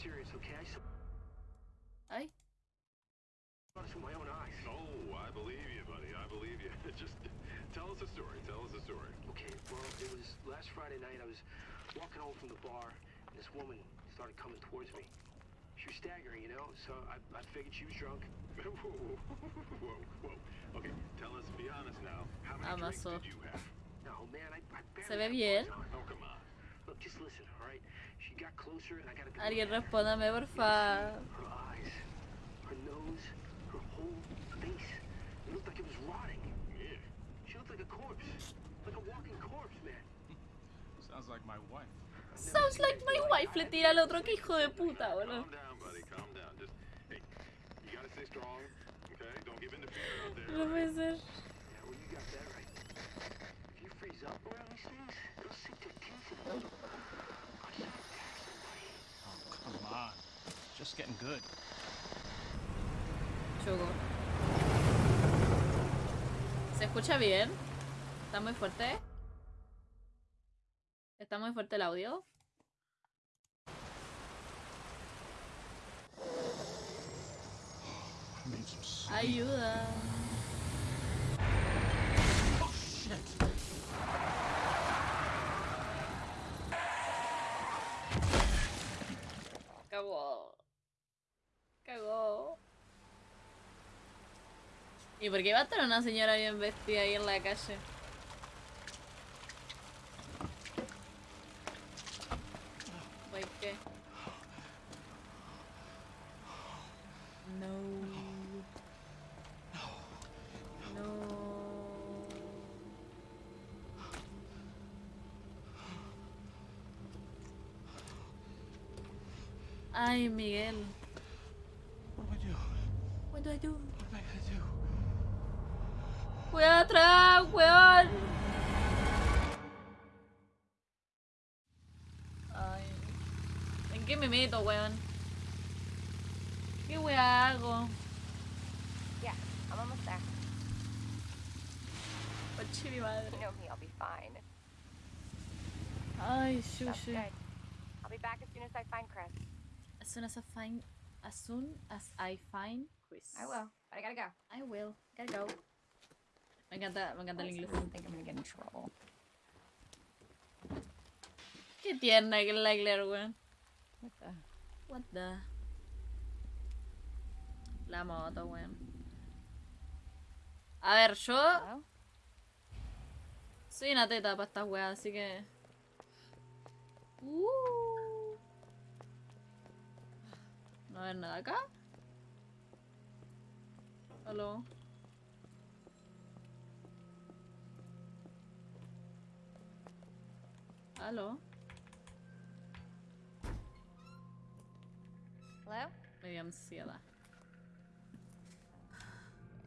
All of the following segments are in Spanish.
serious, okay? I saw Ay, this with my own eyes. Oh, I believe you, buddy. I believe you. Just tell us a story. Tell us a story. Okay, well, it was last Friday night. I was walking home from the bar, and this woman started coming towards me. She was staggering, you know, so I, I figured she was drunk. whoa, whoa, whoa, whoa. Okay, tell us, be honest now. How many drinks did you have? No, man, I, I barely Se ve bien. Oh, come on. Look, just listen, all right? She got closer, and I got a good alguien respóndame, porfa. Her eyes, her nose, her whole face. It looked like it was rotting. Yeah. She looked like a corpse. Like a walking corpse, man. Sounds like my wife. Sounds like my wife. Le tira al otro que hijo de puta, boludo. Calm Just getting good. Choco. ¿Se escucha bien? ¿Está muy fuerte? ¿Está muy fuerte el audio? Ayuda. ¿Y por qué va a estar una señora bien vestida ahí en la calle? Meto, weón? ¿Qué weá hago? Yeah, I'm almost there. Pache mi madre. You know me, I'll be fine. Ay, shushu. I'll be back as soon as I find Chris. As soon as I find, as soon as I find Chris. I will, but I gotta go. I will. Gotta go. Me encanta, me encanta el inglés. I think I'm gonna get in trouble. Qué tierna que es la Claire, weón. What the? What the? La moto, weón. A ver, yo soy una teta para estas weas, así que. Uh. No hay nada acá. Aló. Aló.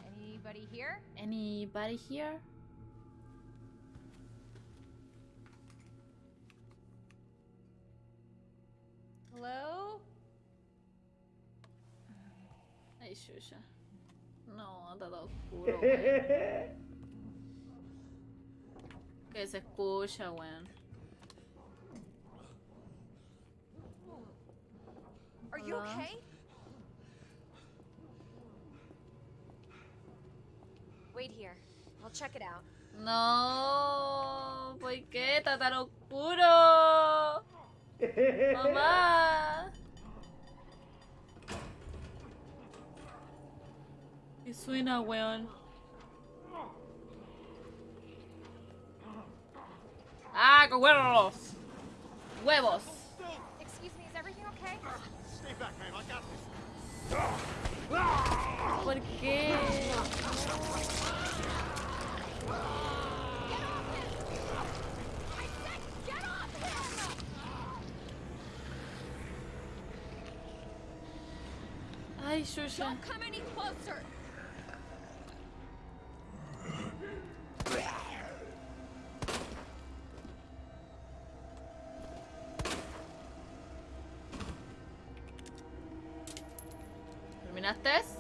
Anybody here? Anybody here? Hello? Ay, Shusha. No, todo oscuro, weón. Que se escucha, weón. Are you okay? Wait here. I'll check it out. No, ¿por qué está tan oscuro? Mamá. ¿Qué suena, weón? ¡Ah, con huevos! ¡Huevos! Excuse me, is everything okay? Stay back, ma'am. I got this. ¿Por qué? Ay, Shusha. Don't come any closer! ¿Terminaste?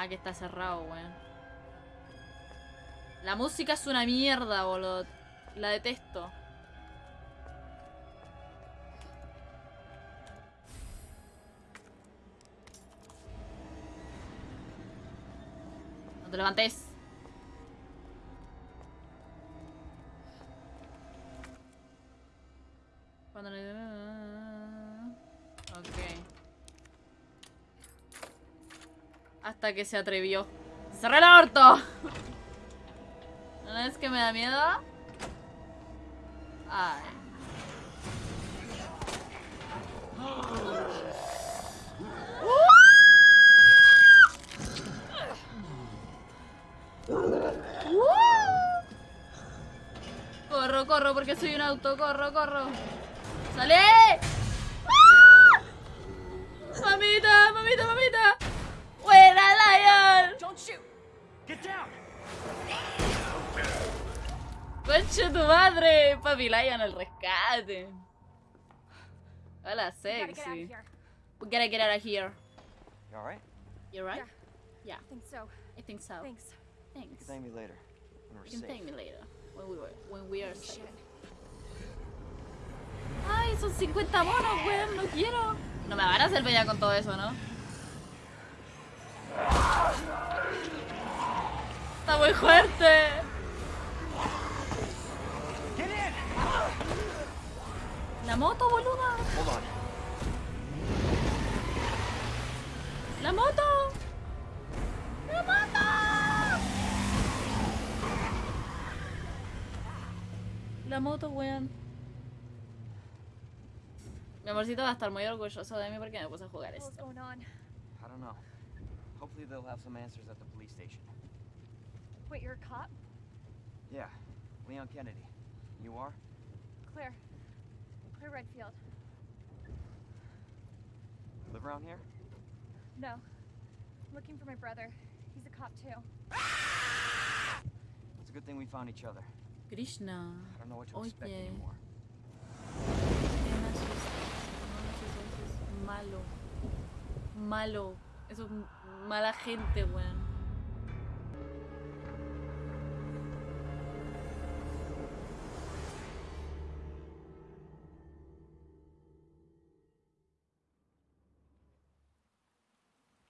Ah, que está cerrado, weón. La música es una mierda, boludo. La detesto. No te levantes. Hasta que se atrevió. ¡Cerré el orto! ¿No es que me da miedo? Ay. Corro, corro, porque soy un auto. Corro, corro. ¡Sale! ¡Ah! ¡Mamita, mamita, mamita! ¡Concha tu madre! Papi Lion al rescate. Hola, We gotta get out of sexy. here. We gotta get out of here. You alright? You right? Yeah, I think so. I think so. Thanks. You Thanks. can thank me later. When we're You can safe. thank me later. When we were, when we are safe. shit. Ay, son 50 monos, weón, no quiero. No me van a hacer pelear con todo eso, ¿no? Está muy fuerte. La moto, boluda. La moto. La moto. La moto, weón. Mi amorcito va a estar muy orgulloso de mí porque me puse a jugar esto. going on? I don't know. Hopefully they'll have some answers at the police station. Wait, you're a cop? Yeah, Leon Kennedy. You are? Claire. Claire Redfield. Live around here? No. I'm looking for my brother. He's a cop too. It's a good thing we found each other. Krishna. I don't know what to expect anymore. Malo. Malo. Eso es mala gente, weón.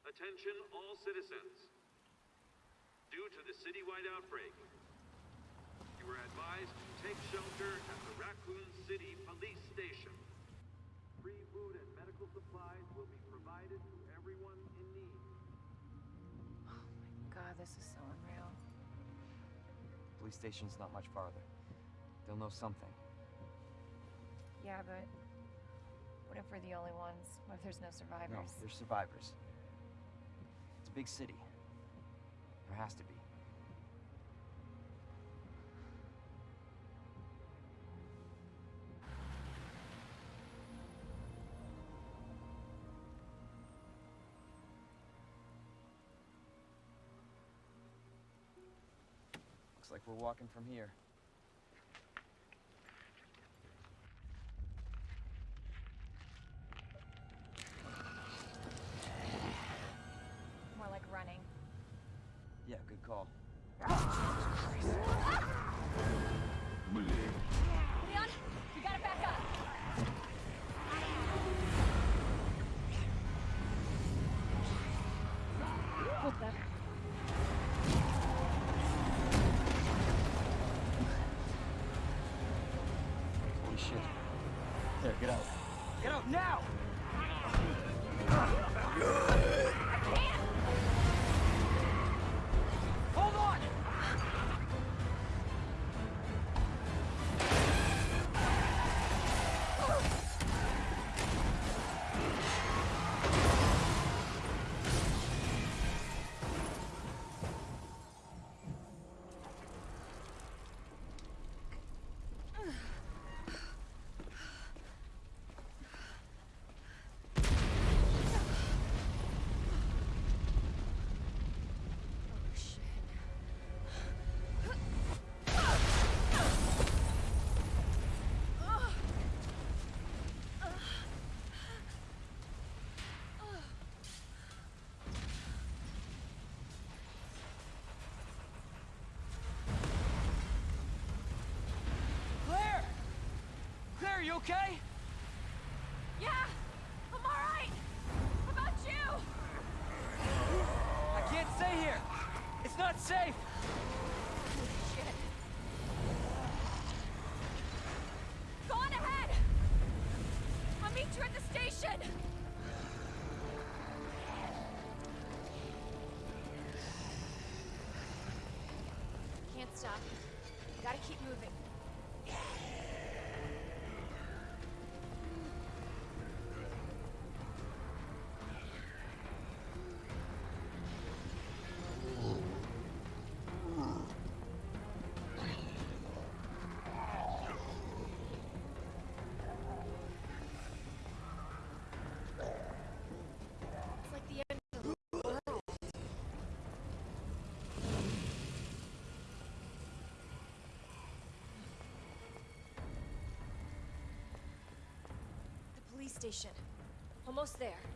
Attention all citizens. Due to the citywide outbreak, you are advised to take shelter at the Raccoon City Police Station. Free food and medical supplies will be provided to everyone in need. Oh my god, this is so unreal. Police station's not much farther. They'll know something. Yeah, but what if we're the only ones? What if there's no No, survivors? they're survivors. Big city. There has to be. Looks like we're walking from here. Okay? Yeah, I'm alright. How about you? I can't stay here. It's not safe. Go on ahead. I'll meet you at the station. Police station. Almost there.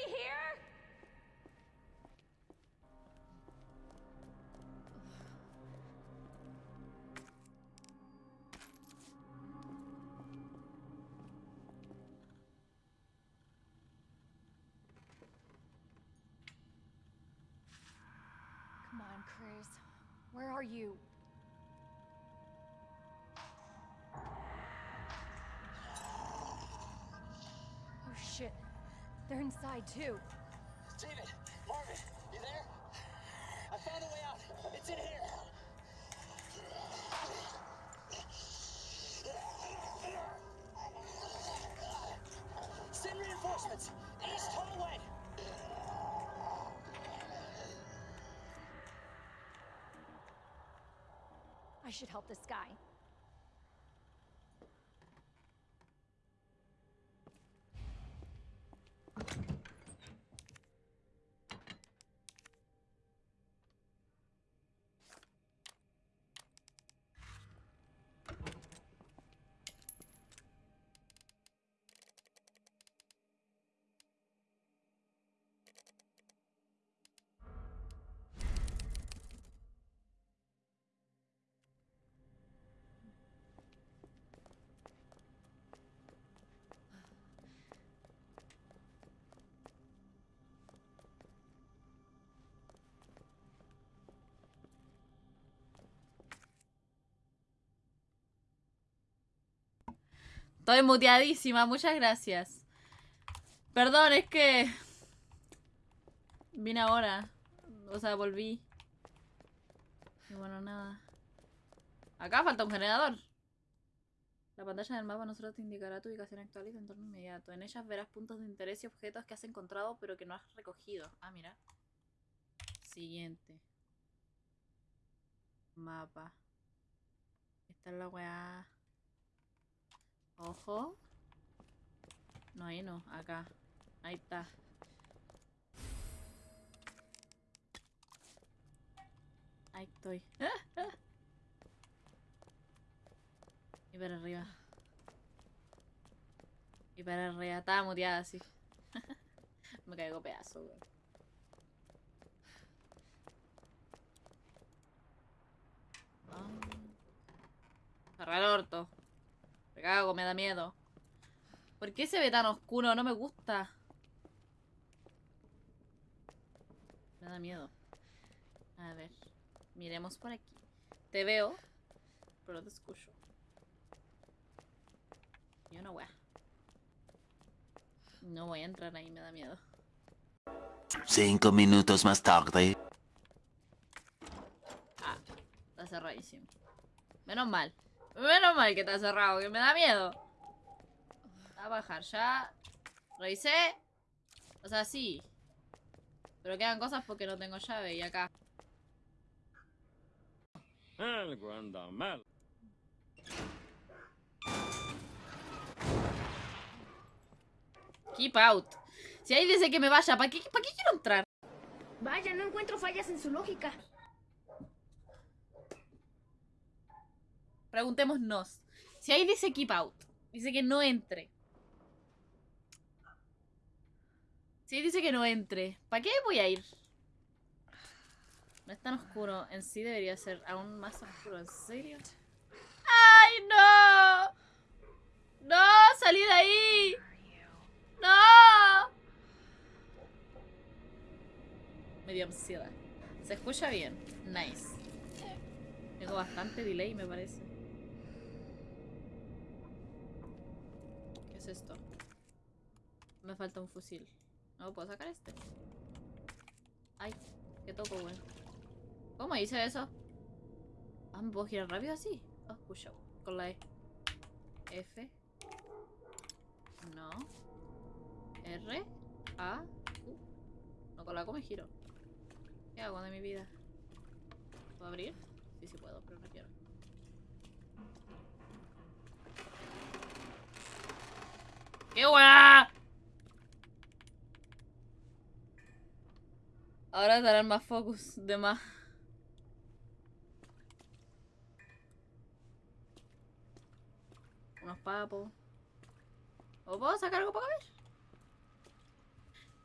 Anybody here? Come on, Chris. Where are you? They're inside too. David, Marvin, you there? I found a way out. It's in here. Send reinforcements. East hallway. I should help this guy. Estoy muteadísima, muchas gracias. Perdón, es que... Vine ahora. O sea, volví. Y bueno, nada. Acá falta un generador. La pantalla del mapa no solo te indicará tu ubicación actual y tu entorno inmediato. En ellas verás puntos de interés y objetos que has encontrado pero que no has recogido. Ah, mira. Siguiente. Mapa. Esta es la weá. Ojo. No, ahí no, acá. Ahí está. Ahí estoy. Y para arriba. Y para arriba. Estaba muteada así. Me caigo pedazo, weón. Ah. El orto. Me cago, me da miedo. ¿Por qué se ve tan oscuro? No me gusta. Me da miedo. A ver. Miremos por aquí. Te veo, pero no te escucho. Yo no voy a. No voy a entrar ahí, me da miedo. Cinco minutos más tarde. Ah, está cerradísimo. Menos mal. Menos mal que está cerrado, que me da miedo. A bajar ya. Revisé. O sea, sí. Pero quedan cosas porque no tengo llave y acá. Algo anda mal. Keep out. Si ahí dice que me vaya, ¿para qué, ¿para qué quiero entrar? Vaya, no encuentro fallas en su lógica. Preguntémonos. Si ahí dice keep out, dice que no entre. Si ahí dice que no entre, ¿para qué voy a ir? No es tan oscuro. En sí debería ser aún más oscuro. ¿En serio? ¡Ay, no! ¡No! ¡Salí de ahí! ¡No! Me dio ansiedad. Se escucha bien. Nice. Tengo bastante delay, me parece. Esto? Me falta un fusil. ¿No puedo sacar este? Ay, qué toco, bueno. ¿Cómo hice eso? Ah, ¿me puedo girar rápido así? Oh, push up. Con la E. F. No. R. A. U. No, con la O me giro. ¿Qué hago de mi vida? ¿Puedo abrir? Sí, sí puedo, pero no quiero. ¡Qué! Ahora darán más focus de más. Unos papos. ¿O puedo sacar algo para ver?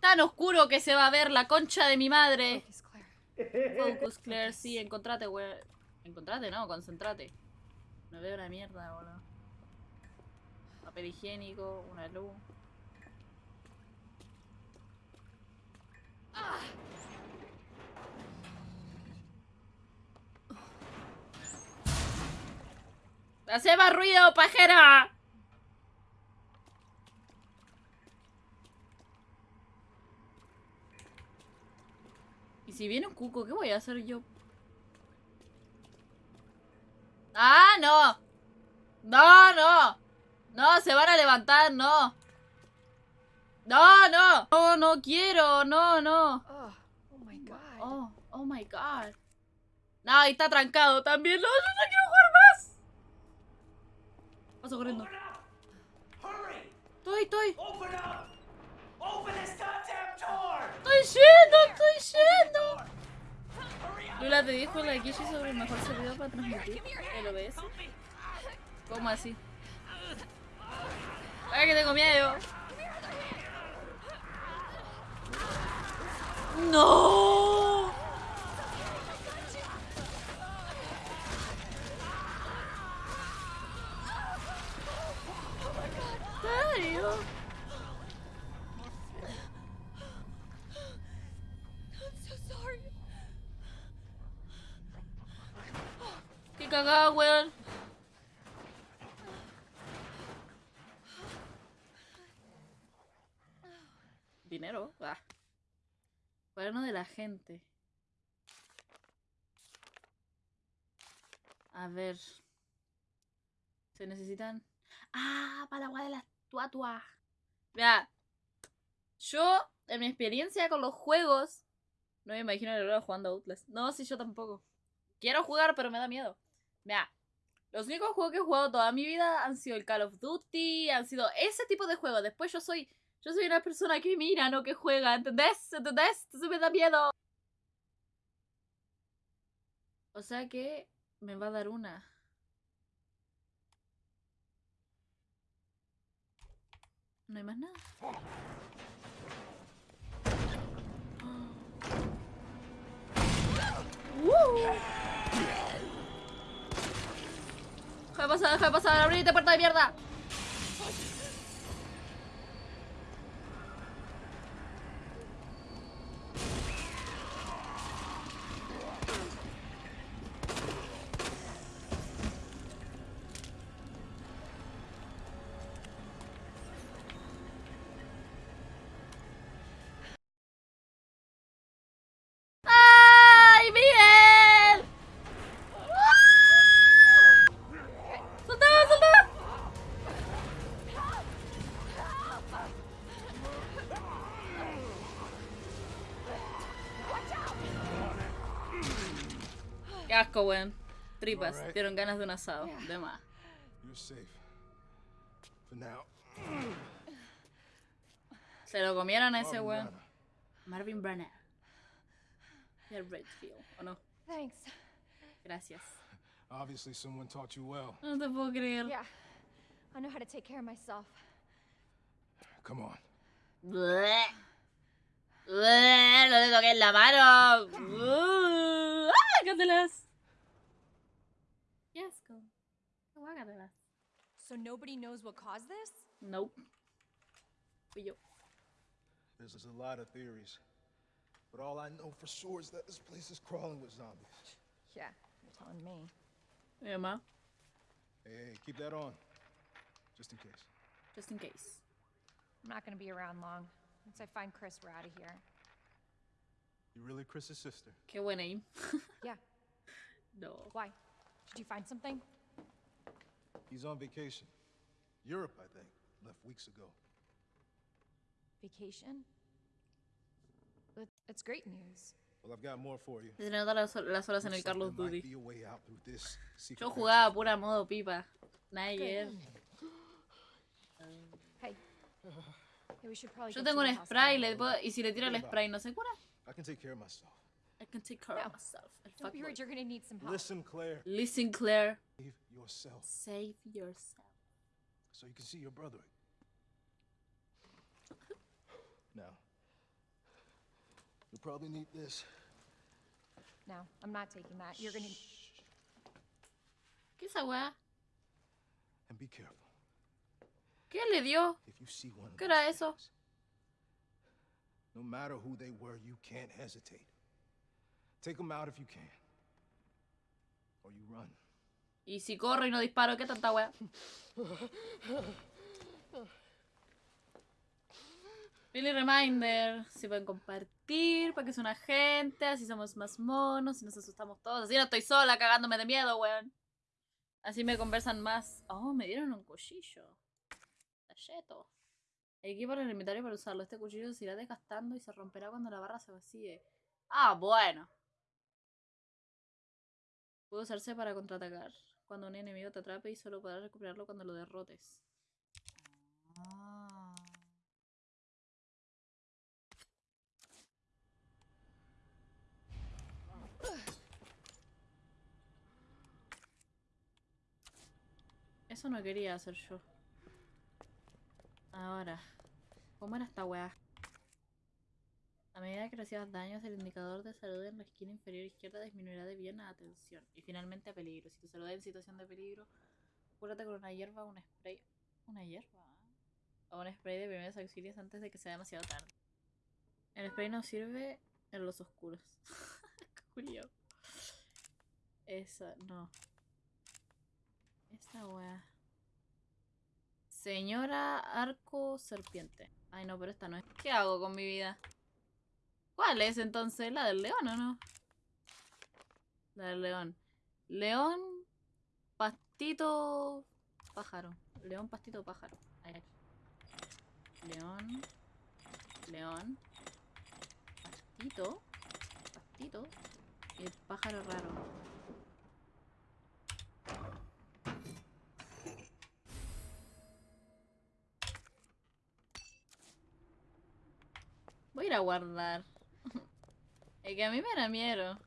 Tan oscuro que se va a ver la concha de mi madre. Focus, Claire. Focus, Claire, sí, encontrate, güey. Encontrate, no, concentrate. No veo una mierda, boludo. Papel higiénico, una luz. ¡Hace más ruido, pajera! Y si viene un cuco, ¿qué voy a hacer yo? ¡Ah, no! ¡No, no! No, se van a levantar, no. No, no. No, no quiero, no, no. Oh, oh my god. Oh, oh my god. No, ahí está trancado también. No, yo no quiero jugar más. Paso corriendo. Estoy, estoy. Open up! Open this goddamn door! Estoy yendo, estoy yendo. Lula te dijo la Kishi sobre el mejor servidor para transmitir el OBS. ¿Cómo así? Ay, que tengo miedo. No. Sorry. Qué cagada, weón. Dinero. Ah. Cuaderno de la gente. A ver. Se necesitan. Ah, para la agua de las tuatuas. Vea. Yo, en mi experiencia con los juegos. No me imagino el Aurora jugando Outlast. No, sí, yo tampoco. Quiero jugar, pero me da miedo. Vea. Los únicos juegos que he jugado toda mi vida han sido el Call of Duty, han sido ese tipo de juegos. Después yo soy yo soy una persona que mira, no que juega, ¿entendés? ¿Entendés? Entonces me da miedo. O sea que me va a dar una. No hay más nada. ¡Uh! Deja de pasar, deja de pasar, abrite puerta de mierda. Qué asco, weón. Tripas. Alright. Dieron ganas de un asado. De más. You're safe. For now. Se lo comieron a ese Marvin weón. Marvin Branagh. Y el Redfield, ¿o no? Thanks. Gracias. Obviously, someone taught you well. No te puedo creer. Yeah. I know how to take care of myself. Come on. Bleh. Bleh, No le toques la mano. Uh, ¡Ah! Guácatelas. Qué asco. Guácatelas. So nobody knows what caused this? Nope. Fui yo. There's, there's a lot of theories. But all I know for sure is that this place is crawling with zombies. Yeah, you're telling me. Mi mamá. Hey, hey, keep that on. Just in case. Just in case. I'm not gonna be around long. Once I find Chris, we're out of here. You really Chris's sister? Qué buena aim. Yeah. No. Why? Did you find something? He's on vacation. Europe, I think. Left weeks ago. Vacation? But it's great news. Well, I've got more for you. Se nota las, las horas en el Carlos there might Duty. be a way out through this secret Yo passage. jugaba pura modo pipa. Nada Hey. Hey, we should probably Yo get tengo to un the spray hospital. le puedo- y si le tiro el spray no se cura. I can take care of myself. I can take care of myself. El Don't be fuckboy. rude, you're gonna need some help. Listen, Claire. Listen, Claire. Save yourself Save yourself. so you can see your brother. Now, you'll probably need this. No, I'm not taking that. You're gonna. ¿Qué es esa? And be careful. ¿Qué le dio? ¿Qué era eso? no matter who they were, you can't hesitate. Take them out if you can. Or you run. Y si corro y no disparo, ¿qué tanta weá? Billy Reminder, si pueden compartir para que sea una gente, así somos más monos y nos asustamos todos. Así no estoy sola cagándome de miedo, weón. Así me conversan más. Oh, me dieron un cuchillo. Talleto. Equipo en el inventario para usarlo. Este cuchillo se irá desgastando y se romperá cuando la barra se vacíe. Ah, bueno. Puede usarse para contraatacar. Cuando un enemigo te atrape y solo podrás recuperarlo cuando lo derrotes. Ah. Eso no quería hacer yo. Ahora, ¿cómo era esta weá? A medida que recibas daños, el indicador de salud en la esquina inferior izquierda disminuirá de bien a atención. Y finalmente a peligro. Si tu salud en situación de peligro, cúrate con una hierba o un spray. ¿Una hierba? O un spray de primeros auxilios antes de que sea demasiado tarde. El spray no sirve en los oscuros. Julio. Esa, no. Esta weá. Señora Arco Serpiente. Ay, no, pero esta no es. ¿Qué hago con mi vida? ¿Cuál es entonces? ¿La del león o no? La del león. León, pastito, pájaro. León, pastito, pájaro. Ahí. León, león, pastito, pastito y pájaro raro. A guardar. Es que a mí me da miedo.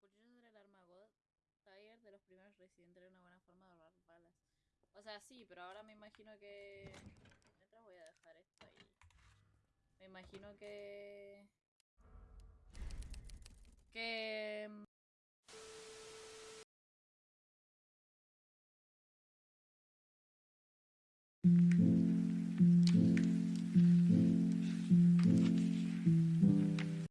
Los cuchillos del Armagot Tiger de los primeros residentes era una buena forma de ahorrar balas. O sea, sí, pero ahora me imagino que... Mientras voy a dejar esto ahí. Me imagino que... Que... mm,